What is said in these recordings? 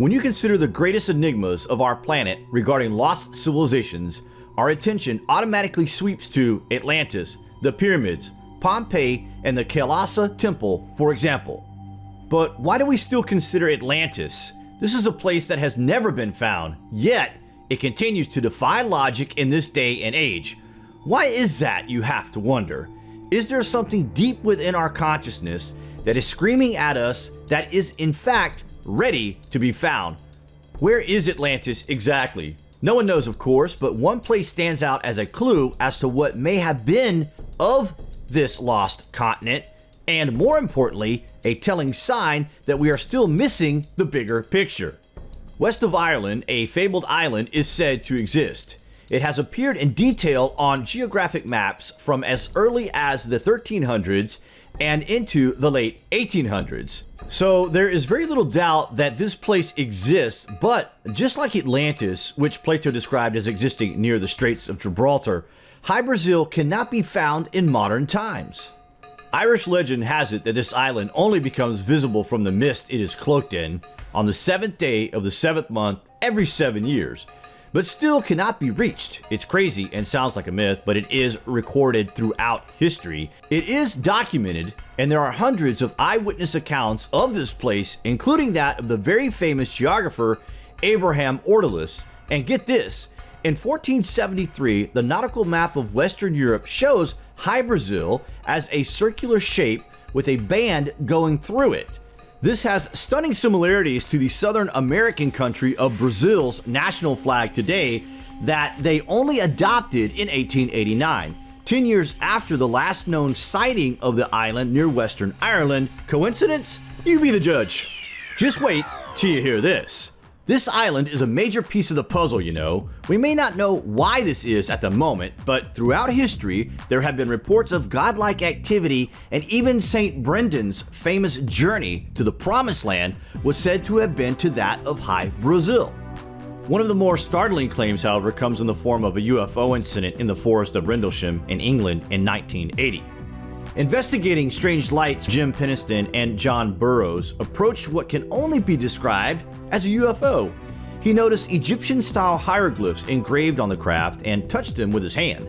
When you consider the greatest enigmas of our planet regarding lost civilizations, our attention automatically sweeps to Atlantis, the pyramids, Pompeii, and the Kailasa Temple, for example. But why do we still consider Atlantis? This is a place that has never been found, yet it continues to defy logic in this day and age. Why is that, you have to wonder? Is there something deep within our consciousness that is screaming at us that is in fact ready to be found? Where is Atlantis exactly? No one knows of course, but one place stands out as a clue as to what may have been of this lost continent, and more importantly, a telling sign that we are still missing the bigger picture. West of Ireland, a fabled island is said to exist. It has appeared in detail on geographic maps from as early as the 1300s and into the late 1800s. So there is very little doubt that this place exists, but just like Atlantis, which Plato described as existing near the Straits of Gibraltar, Hy-Brasil cannot be found in modern times. Irish legend has it that this island only becomes visible from the mist it is cloaked in on the seventh day of the seventh month every seven years, but still cannot be reached. It's crazy and sounds like a myth, but it is recorded throughout history. It is documented, and there are hundreds of eyewitness accounts of this place, including that of the very famous geographer Abraham Ortelius. And get this, in 1473, the nautical map of Western Europe shows Hy-Brasil as a circular shape with a band going through it. This has stunning similarities to the Southern American country of Brazil's national flag today that they only adopted in 1889, 10 years after the last known sighting of the island near Western Ireland. Coincidence? You be the judge. Just wait till you hear this. This island is a major piece of the puzzle, you know. We may not know why this is at the moment, but throughout history, there have been reports of godlike activity, and even St. Brendan's famous journey to the Promised Land was said to have been to that of High Brazil. One of the more startling claims, however, comes in the form of a UFO incident in the forest of Rendlesham in England in 1980. Investigating strange lights, Jim Penniston and John Burroughs approached what can only be described as a UFO. He noticed Egyptian-style hieroglyphs engraved on the craft and touched them with his hand.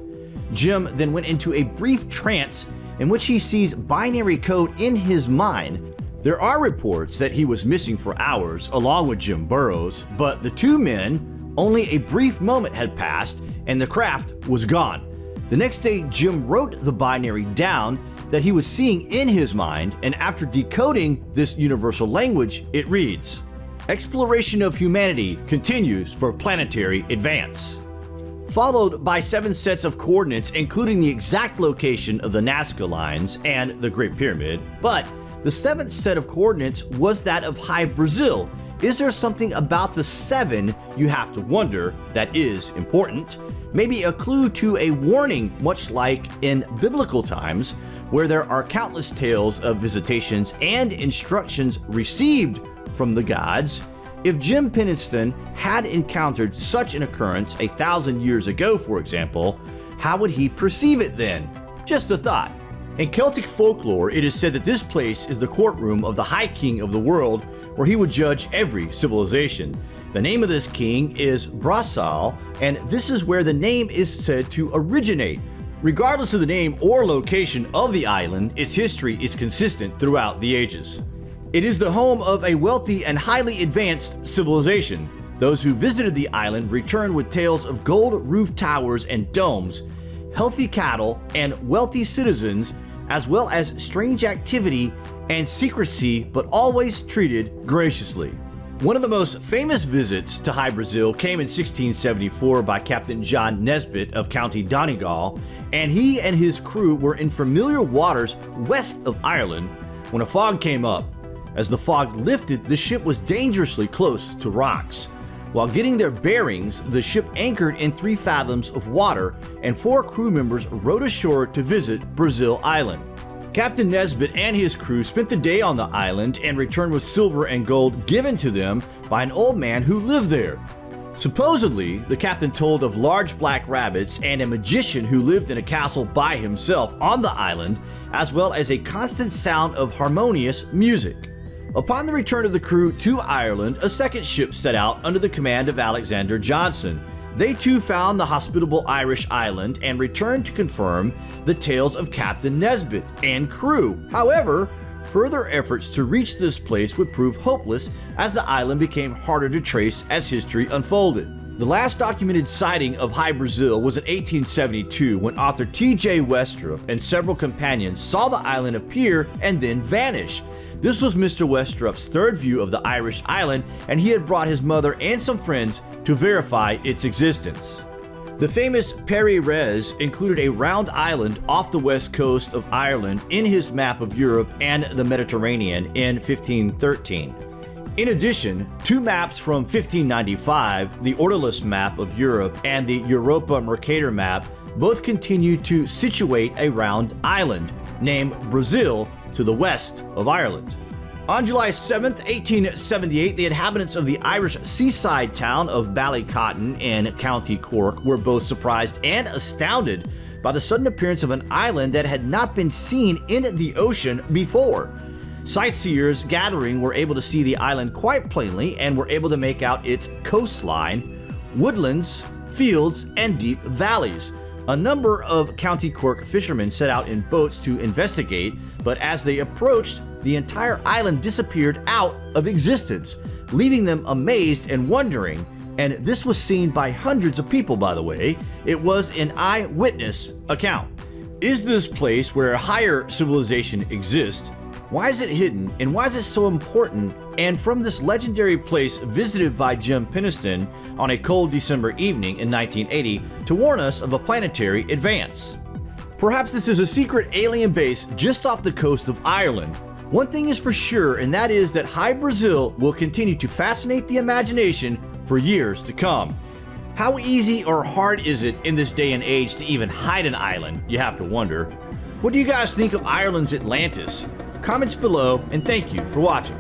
Jim then went into a brief trance in which he sees binary code in his mind. There are reports that he was missing for hours along with Jim Burroughs, but the two men, only a brief moment had passed and the craft was gone. The next day, Jim wrote the binary down that he was seeing in his mind, and after decoding this universal language, it reads, Exploration of humanity continues for planetary advance. Followed by seven sets of coordinates including the exact location of the Nazca lines and the Great Pyramid, but the seventh set of coordinates was that of Hy-Brasil. Is there something about the seven you have to wonder that is important? Maybe a clue to a warning much like in biblical times where there are countless tales of visitations and instructions received from the gods. If Jim Penniston had encountered such an occurrence a thousand years ago, for example, how would he perceive it then? Just a thought. In Celtic folklore, it is said that this place is the courtroom of the High King of the world where he would judge every civilization. The name of this king is Breasal, and this is where the name is said to originate. Regardless of the name or location of the island, its history is consistent throughout the ages. It is the home of a wealthy and highly advanced civilization. Those who visited the island returned with tales of gold roof towers and domes, healthy cattle, and wealthy citizens, as well as strange activity and secrecy, but always treated graciously. One of the most famous visits to Hy-Brasil came in 1674 by Captain John Nesbitt of County Donegal, and he and his crew were in familiar waters west of Ireland when a fog came up. As the fog lifted, the ship was dangerously close to rocks. While getting their bearings, the ship anchored in three fathoms of water, and four crew members rowed ashore to visit Brazil Island. Captain Nesbitt and his crew spent the day on the island and returned with silver and gold given to them by an old man who lived there. Supposedly, the captain told of large black rabbits and a magician who lived in a castle by himself on the island, as well as a constant sound of harmonious music. Upon the return of the crew to Ireland, a second ship set out under the command of Alexander Johnson. They too found the hospitable Irish island and returned to confirm the tales of Captain Nesbitt and crew. However, further efforts to reach this place would prove hopeless as the island became harder to trace as history unfolded. The last documented sighting of Hy Brasil was in 1872 when author T.J. Westropp and several companions saw the island appear and then vanish. This was Mr. Westropp's third view of the Irish island, and he had brought his mother and some friends to verify its existence. The famous Piri Reis included a round island off the west coast of Ireland in his map of Europe and the Mediterranean in 1513. In addition, two maps from 1595, the Ortelius map of Europe and the Europa Mercator map, both continue to situate a round island named Brazil to the west of Ireland. On July 7, 1878, the inhabitants of the Irish seaside town of Ballycotton in County Cork were both surprised and astounded by the sudden appearance of an island that had not been seen in the ocean before. Sightseers gathering were able to see the island quite plainly and were able to make out its coastline, woodlands, fields, and deep valleys. A number of County Cork fishermen set out in boats to investigate, but as they approached, the entire island disappeared out of existence, leaving them amazed and wondering. And this was seen by hundreds of people, by the way. It was an eyewitness account. Is this place where a higher civilization exists? Why is it hidden and why is it so important? And from this legendary place visited by Jim Penniston on a cold December evening in 1980 to warn us of a planetary advance. Perhaps this is a secret alien base just off the coast of Ireland. One thing is for sure, and that is that Hy-Brasil will continue to fascinate the imagination for years to come. How easy or hard is it in this day and age to even hide an island, you have to wonder. What do you guys think of Ireland's Atlantis? Comments below, and thank you for watching.